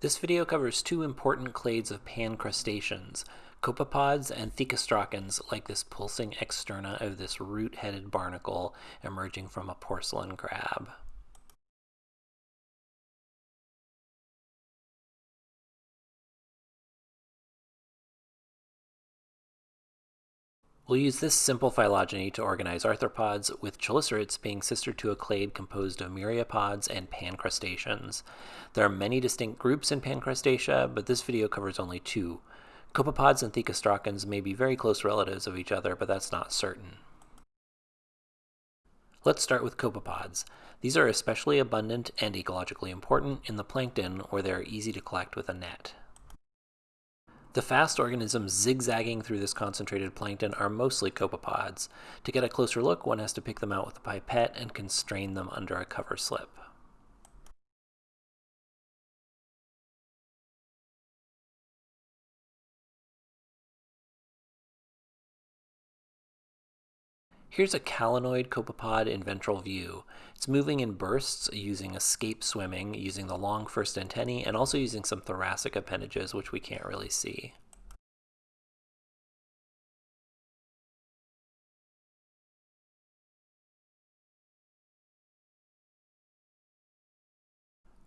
This video covers two important clades of pan crustaceans, copepods and thecostracans like this pulsing externa of this root-headed barnacle emerging from a porcelain crab. We'll use this simple phylogeny to organize arthropods, with chelicerates being sister to a clade composed of myriapods and pancrustaceans. There are many distinct groups in pancrustacea, but this video covers only two. Copepods and thecostracans may be very close relatives of each other, but that's not certain. Let's start with copepods. These are especially abundant and ecologically important in the plankton where they are easy to collect with a net. The fast organisms zigzagging through this concentrated plankton are mostly copepods. To get a closer look, one has to pick them out with a pipette and constrain them under a cover slip. Here's a calanoid copepod in ventral view. It's moving in bursts using escape swimming, using the long first antennae, and also using some thoracic appendages, which we can't really see.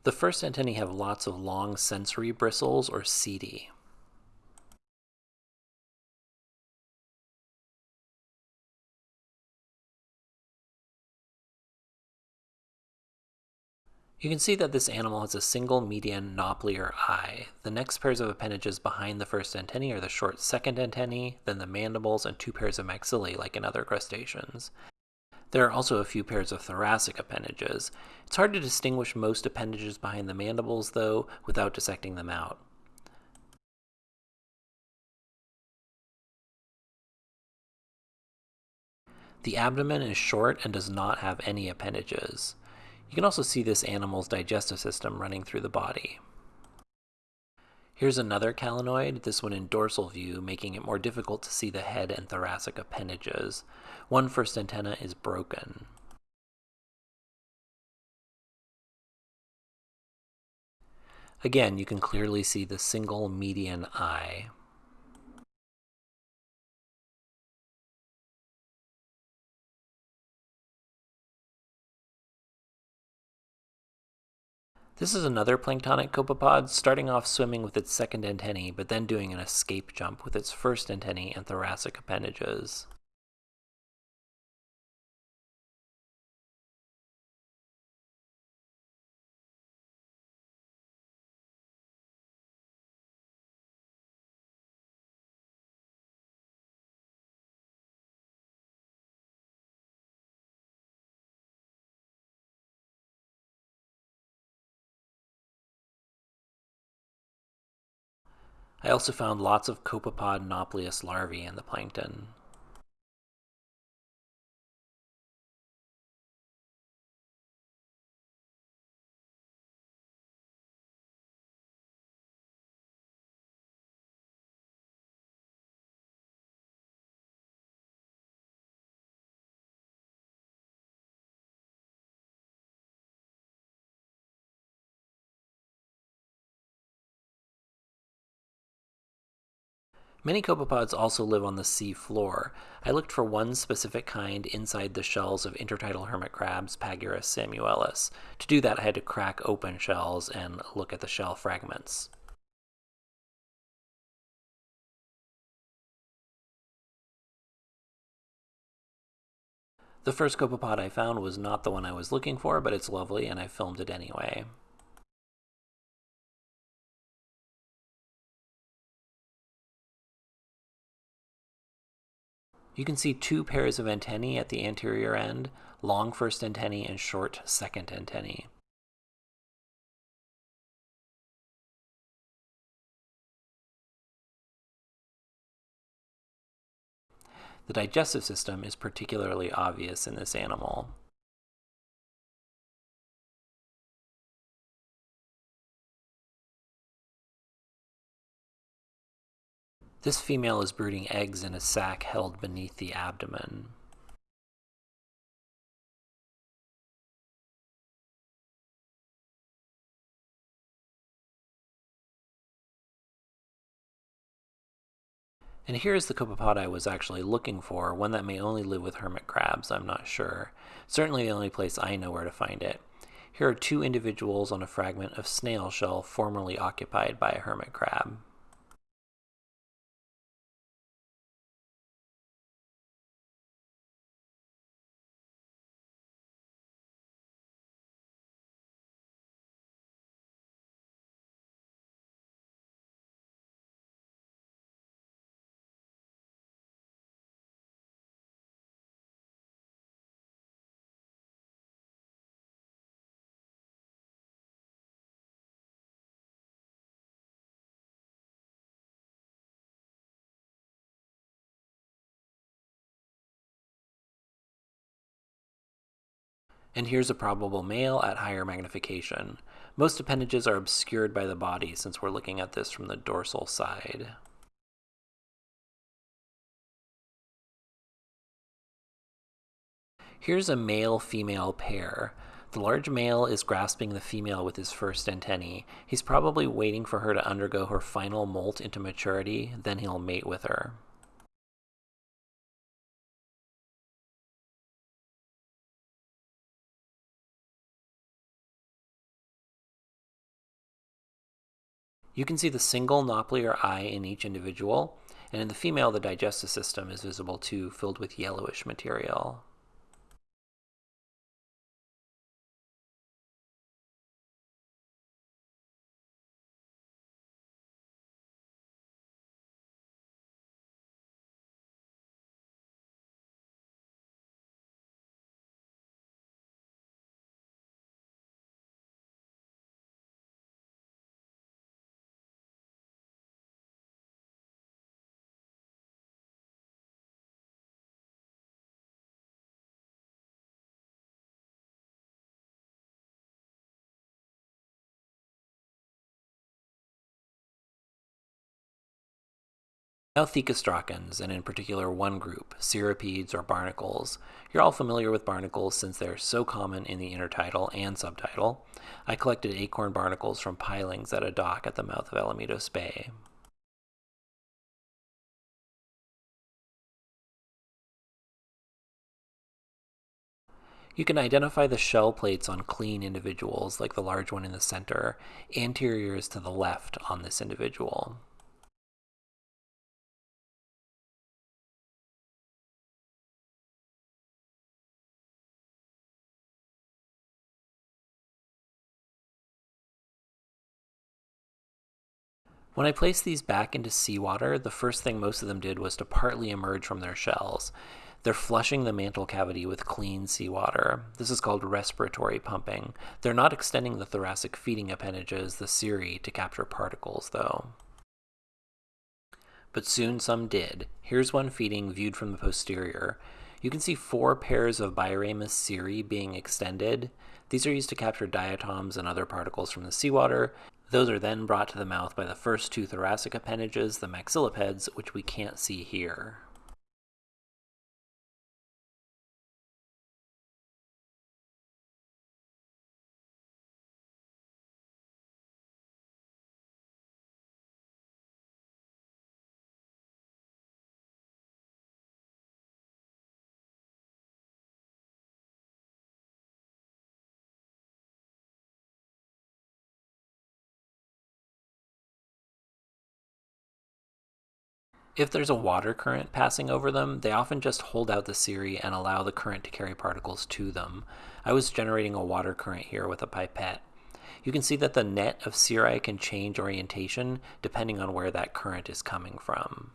The first antennae have lots of long sensory bristles, or setae. You can see that this animal has a single median naupliar eye. The next pairs of appendages behind the first antennae are the short second antennae, then the mandibles, and two pairs of maxillae like in other crustaceans. There are also a few pairs of thoracic appendages. It's hard to distinguish most appendages behind the mandibles, though, without dissecting them out. The abdomen is short and does not have any appendages. You can also see this animal's digestive system running through the body. Here's another calanoid, this one in dorsal view, making it more difficult to see the head and thoracic appendages. One first antenna is broken. Again, you can clearly see the single median eye. This is another planktonic copepod, starting off swimming with its second antennae, but then doing an escape jump with its first antennae and thoracic appendages. I also found lots of copepod nauplius larvae in the plankton. Many copepods also live on the sea floor. I looked for one specific kind inside the shells of intertidal hermit crabs, Pagurus samuelis. To do that, I had to crack open shells and look at the shell fragments. The first copepod I found was not the one I was looking for, but it's lovely and I filmed it anyway. You can see two pairs of antennae at the anterior end, long first antennae and short second antennae. The digestive system is particularly obvious in this animal. This female is brooding eggs in a sac held beneath the abdomen. And here's the copepod I was actually looking for, one that may only live with hermit crabs, I'm not sure. Certainly the only place I know where to find it. Here are two individuals on a fragment of snail shell formerly occupied by a hermit crab. And here's a probable male at higher magnification. Most appendages are obscured by the body since we're looking at this from the dorsal side. Here's a male-female pair. The large male is grasping the female with his first antennae. He's probably waiting for her to undergo her final molt into maturity, then he'll mate with her. You can see the single naupliar eye in each individual, and in the female the digestive system is visible too, filled with yellowish material. Now Thecostracans, and in particular one group, cirripedes or barnacles. You're all familiar with barnacles since they're so common in the intertidal and subtidal. I collected acorn barnacles from pilings at a dock at the mouth of Alamitos Bay. You can identify the shell plates on clean individuals, like the large one in the center. Anterior is to the left on this individual. When I placed these back into seawater, the first thing most of them did was to partly emerge from their shells. They're flushing the mantle cavity with clean seawater. This is called respiratory pumping. They're not extending the thoracic feeding appendages, the cirri, to capture particles, though. But soon some did. Here's one feeding viewed from the posterior. You can see four pairs of biramous cirri being extended. These are used to capture diatoms and other particles from the seawater, those are then brought to the mouth by the first two thoracic appendages, the maxillipeds, which we can't see here. If there's a water current passing over them, they often just hold out the cirri and allow the current to carry particles to them. I was generating a water current here with a pipette. You can see that the net of cirri can change orientation depending on where that current is coming from.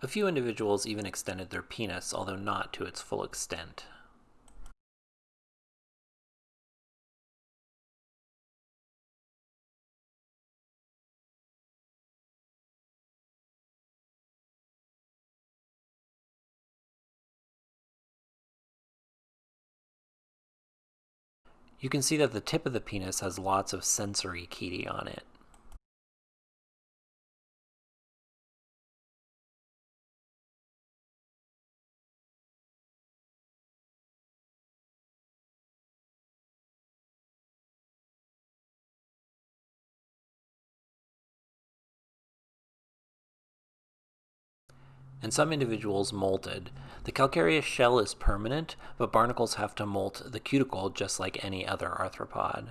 A few individuals even extended their penis, although not to its full extent. You can see that the tip of the penis has lots of sensory cheti on it. And some individuals molted. The calcareous shell is permanent, but barnacles have to molt the cuticle just like any other arthropod.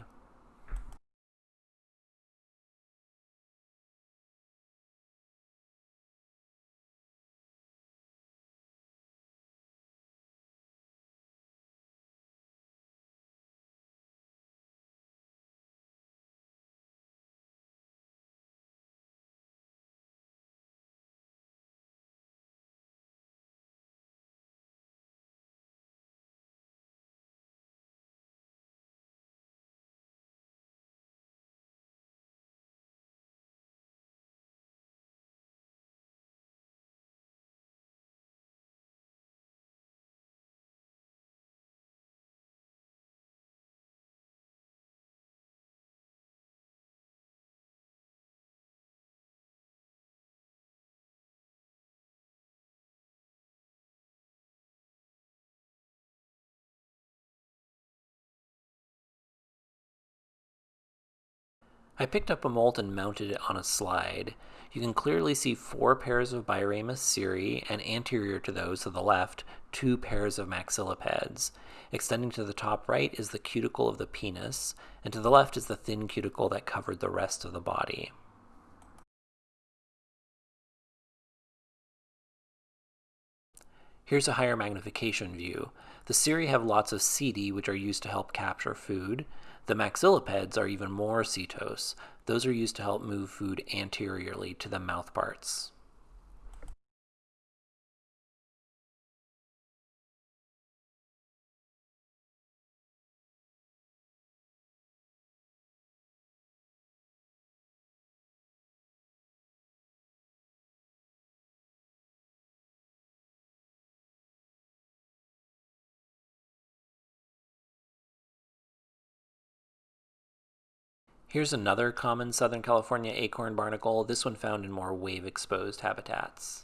I picked up a molt and mounted it on a slide. You can clearly see four pairs of biramous cirri, and anterior to those to the left, two pairs of maxillipeds. Extending to the top right is the cuticle of the penis, and to the left is the thin cuticle that covered the rest of the body. Here's a higher magnification view. The cirri have lots of setae, which are used to help capture food. The maxillipeds are even more setose. Those are used to help move food anteriorly to the mouth Here's another common Southern California acorn barnacle, this one found in more wave-exposed habitats.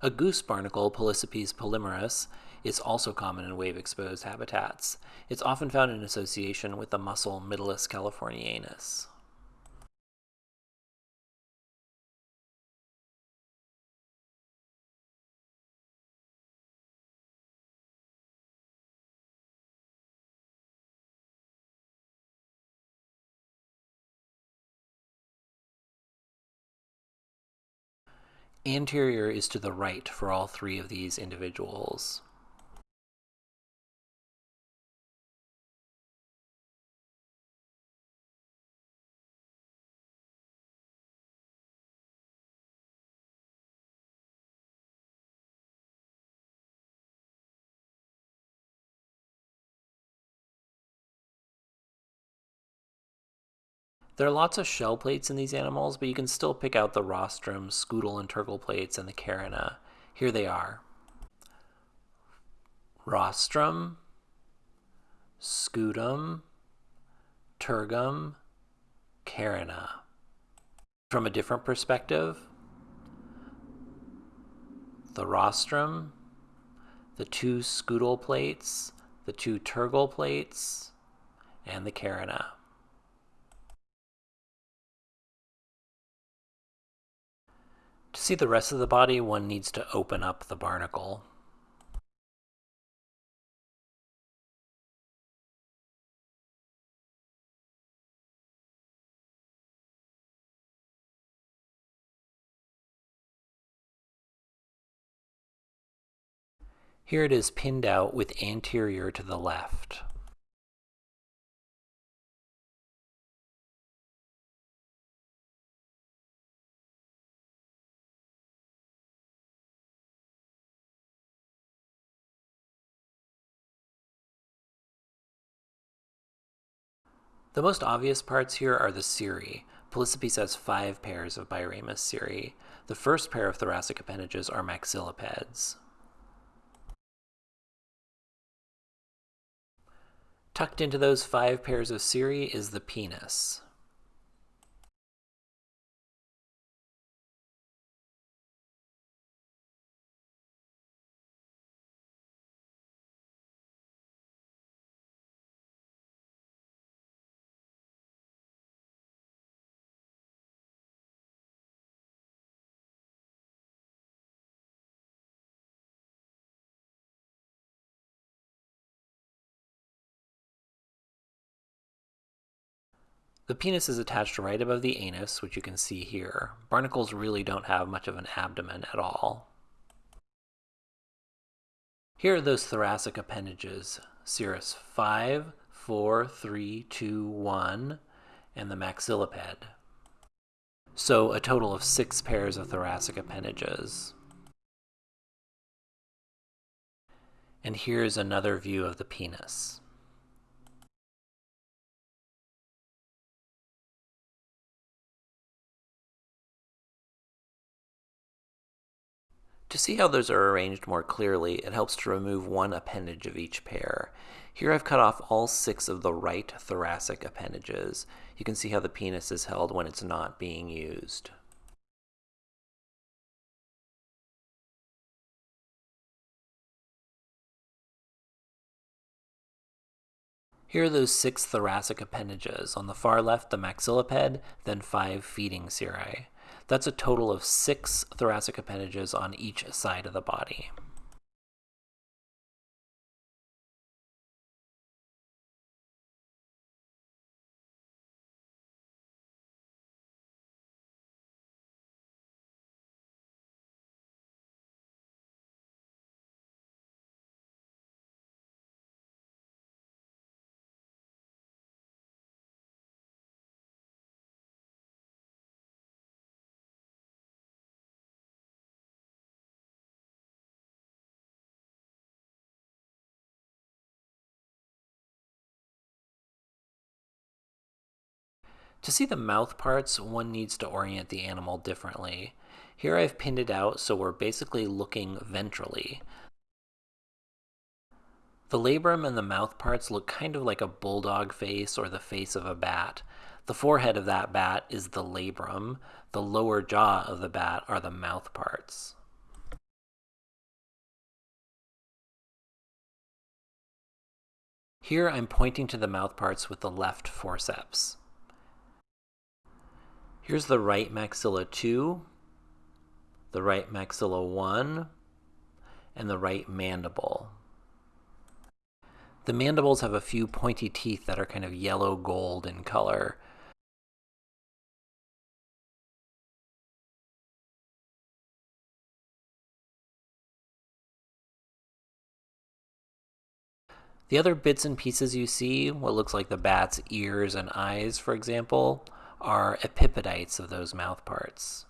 A goose barnacle, Pollicipes polymerus, is also common in wave-exposed habitats. It's often found in association with the mussel Mytilus californianus. Anterior is to the right for all three of these individuals. There are lots of shell plates in these animals, but you can still pick out the rostrum, scutal, and tergal plates and the carina. Here they are. Rostrum, scutum, tergum, carina. From a different perspective, the rostrum, the two scutal plates, the two tergal plates, and the carina. To see the rest of the body, one needs to open up the barnacle. Here it is pinned out with anterior to the left. The most obvious parts here are the cirri. Pollicipes has five pairs of biramous cirri. The first pair of thoracic appendages are maxillipeds. Tucked into those five pairs of cirri is the penis. The penis is attached right above the anus, which you can see here. Barnacles really don't have much of an abdomen at all. Here are those thoracic appendages, cirrus 5, 4, 3, 2, 1, and the maxilliped. So a total of six pairs of thoracic appendages. And here's another view of the penis. To see how those are arranged more clearly, it helps to remove one appendage of each pair. Here I've cut off all six of the right thoracic appendages. You can see how the penis is held when it's not being used. Here are those six thoracic appendages. On the far left, the maxilliped, then five feeding cirri. That's a total of six thoracic appendages on each side of the body. To see the mouth parts, one needs to orient the animal differently. Here I've pinned it out so we're basically looking ventrally. The labrum and the mouth parts look kind of like a bulldog face or the face of a bat. The forehead of that bat is the labrum. The lower jaw of the bat are the mouth parts. Here I'm pointing to the mouth parts with the left forceps. Here's the right maxilla 2, the right maxilla 1, and the right mandible. The mandibles have a few pointy teeth that are kind of yellow gold in color. The other bits and pieces you see, what looks like the bat's ears and eyes, for example, are epipodites of those mouth parts.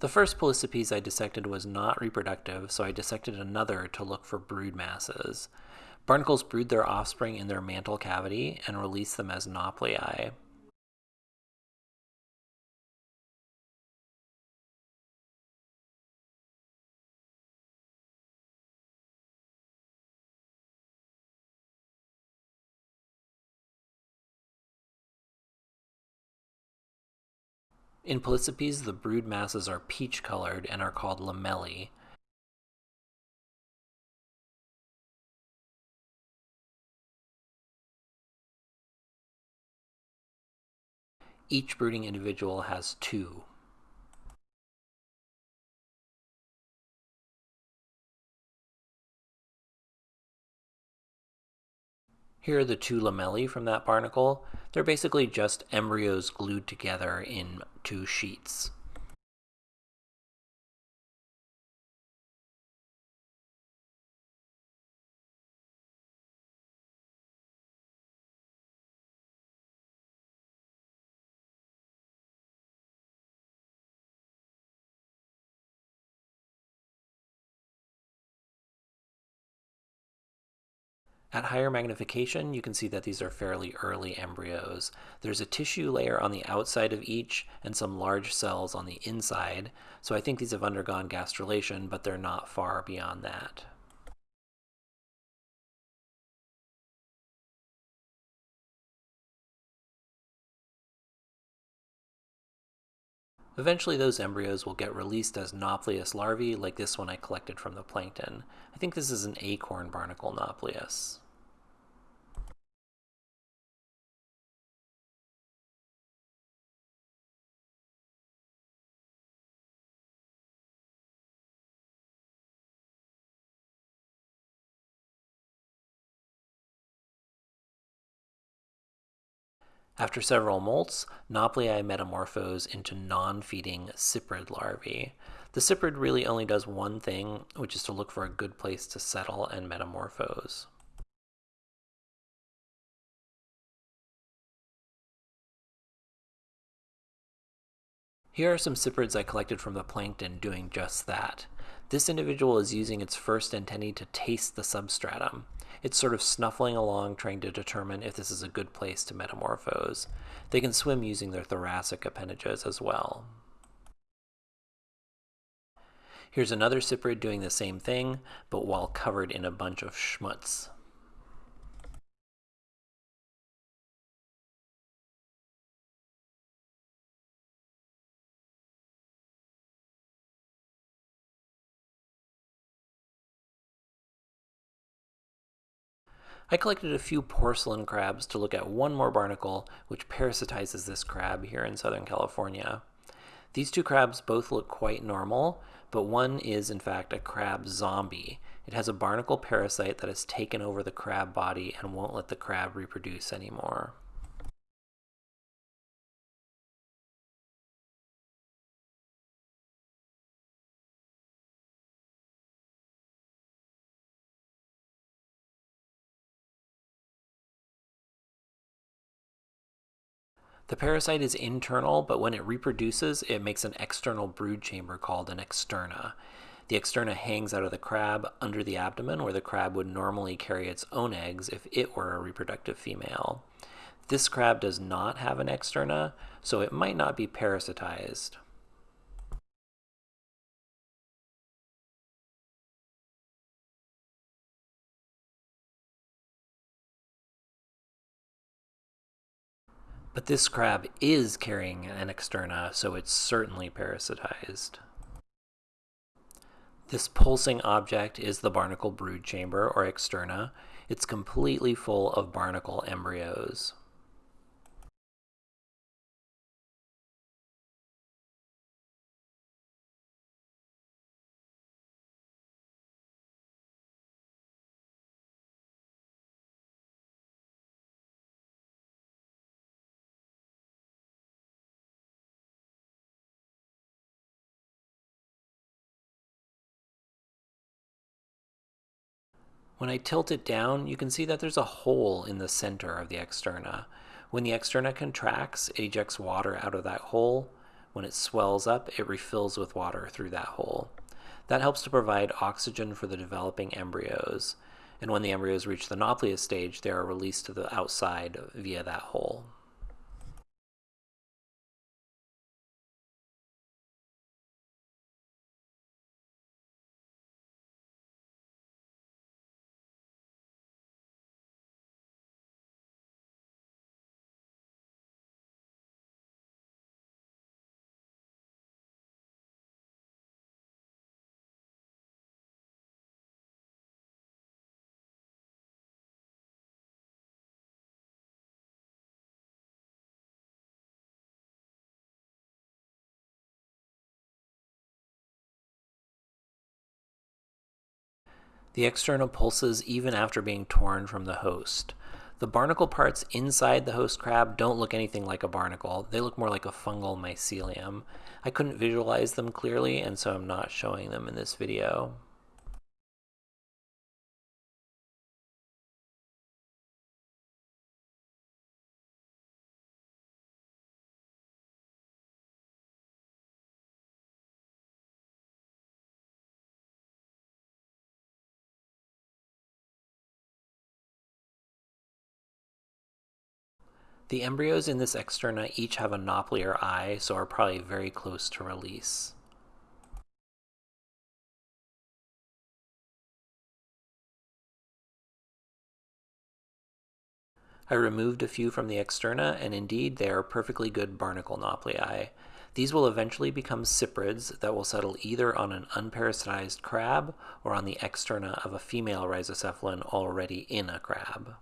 The first Pollicipes I dissected was not reproductive, so I dissected another to look for brood masses. Barnacles brood their offspring in their mantle cavity and release them as nauplii. In Pollicipes, the brood masses are peach colored and are called lamellae. Each brooding individual has two. Here are the two lamellae from that barnacle. They're basically just embryos glued together in two sheets. At higher magnification, you can see that these are fairly early embryos. There's a tissue layer on the outside of each and some large cells on the inside, so I think these have undergone gastrulation, but they're not far beyond that. Eventually those embryos will get released as Nauplius larvae like this one I collected from the plankton. I think this is an acorn barnacle Nauplius. After several molts, Nauplii metamorphose into non-feeding cyprid larvae. The cyprid really only does one thing, which is to look for a good place to settle and metamorphose. Here are some cyprids I collected from the plankton doing just that. This individual is using its first antennae to taste the substratum. It's sort of snuffling along trying to determine if this is a good place to metamorphose. They can swim using their thoracic appendages as well. Here's another cyprid doing the same thing, but while covered in a bunch of schmutz. I collected a few porcelain crabs to look at one more barnacle which parasitizes this crab here in Southern California. These two crabs both look quite normal, but one is in fact a crab zombie. It has a barnacle parasite that has taken over the crab body and won't let the crab reproduce anymore. The parasite is internal, but when it reproduces, it makes an external brood chamber called an externa. The externa hangs out of the crab under the abdomen where the crab would normally carry its own eggs if it were a reproductive female. This crab does not have an externa, so it might not be parasitized. But this crab is carrying an externa, so it's certainly parasitized. This pulsing object is the barnacle brood chamber, or externa. It's completely full of barnacle embryos. When I tilt it down, you can see that there's a hole in the center of the externa. When the externa contracts, it ejects water out of that hole. When it swells up, it refills with water through that hole. That helps to provide oxygen for the developing embryos. And when the embryos reach the Nauplius stage, they are released to the outside via that hole. The externa pulses even after being torn from the host. The barnacle parts inside the host crab don't look anything like a barnacle. They look more like a fungal mycelium. I couldn't visualize them clearly, and so I'm not showing them in this video. The embryos in this externa each have a naupliar eye, so are probably very close to release. I removed a few from the externa, and indeed they are perfectly good barnacle nauplii. These will eventually become cyprids that will settle either on an unparasitized crab or on the externa of a female rhizocephalan already in a crab.